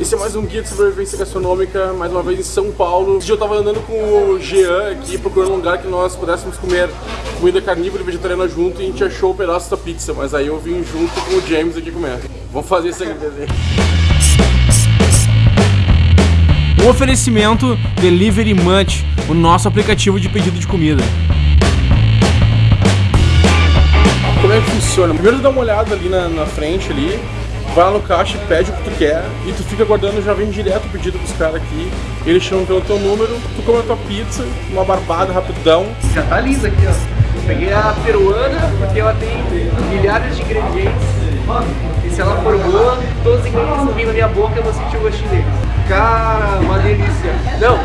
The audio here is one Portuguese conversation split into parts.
Esse é mais um guia de sobrevivência gastronômica, mais uma vez em São Paulo. Esse dia eu tava andando com o Jean aqui, procurando um lugar que nós pudéssemos comer comida carnívora e vegetariana junto e a gente achou o um pedaço da pizza, mas aí eu vim junto com o James aqui comer. Vamos fazer esse agradecimento. Um oferecimento Delivery Munch, o nosso aplicativo de pedido de comida. Como é que funciona? Primeiro dá uma olhada ali na, na frente ali, vai lá no caixa e pede o que tu quer e tu fica aguardando, já vem direto o pedido pros caras aqui. Eles chamam pelo teu número, tu come a tua pizza, uma barbada rapidão. Já tá lisa aqui, ó. Peguei a peruana porque ela tem milhares de ingredientes. E se ela for boa, todos os ingredientes vir na minha boca eu vou sentir o gostinho deles. Cara, uma delícia. Não,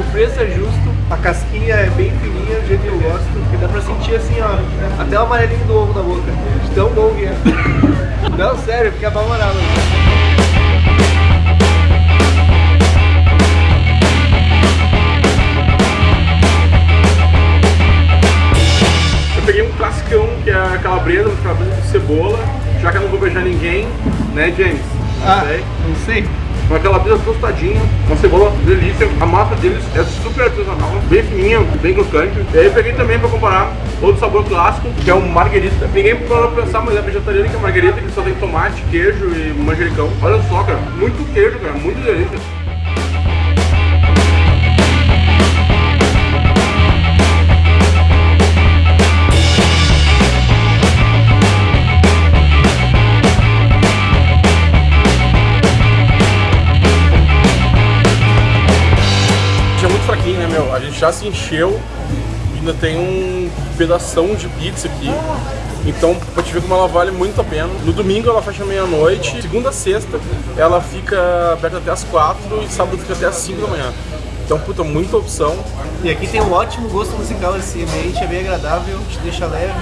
o preço é justo, a casquinha é bem fininha, do jeito que eu gosto. E dá pra sentir assim, ó, até o amarelinho do ovo na boca. De tão bom que é. Não, sério, fica apavorado. Eu peguei um classicão, que é a calabresa, uma calabresa de cebola, já que eu não vou beijar ninguém, né, James? Ah, não sei. Uma calabresa tostadinha, uma cebola delícia. A massa deles é super artesanal, bem fininha, bem crocante. E aí eu peguei também para comparar outro sabor clássico, que é o marguerita. Peguei para pensar, mas é vegetariana que é marguerita, que só tem tomate, queijo e manjericão. Olha só, cara, muito queijo, cara, muito delícia. Fraquinho, né, meu? A gente já se encheu, ainda tem um pedação de pizza aqui. Então, pra te ver como ela vale muito a pena. No domingo ela fecha meia-noite, segunda a sexta ela fica aberta até as quatro e sábado fica até as cinco da manhã. Então, puta, muita opção. E aqui tem um ótimo gosto musical, esse ambiente é bem agradável, te deixa leve,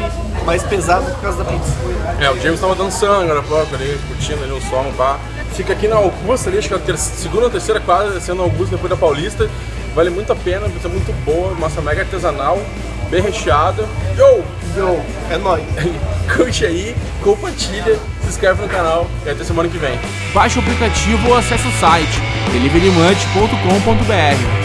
mais pesado por causa da pizza. É, o James tava dançando agora pouco ali, curtindo ali o som, pá. Fica aqui na Augusta ali, acho que é a ter segunda ou terceira quadra, descendo Augusta depois da Paulista. Vale muito a pena, pizza muito boa, massa mega artesanal, bem recheada. Yo! Yo! É nóis! Curte aí, compartilha, se inscreve no canal e até semana que vem. Baixe o aplicativo ou acesse o site deliverymunch.com.br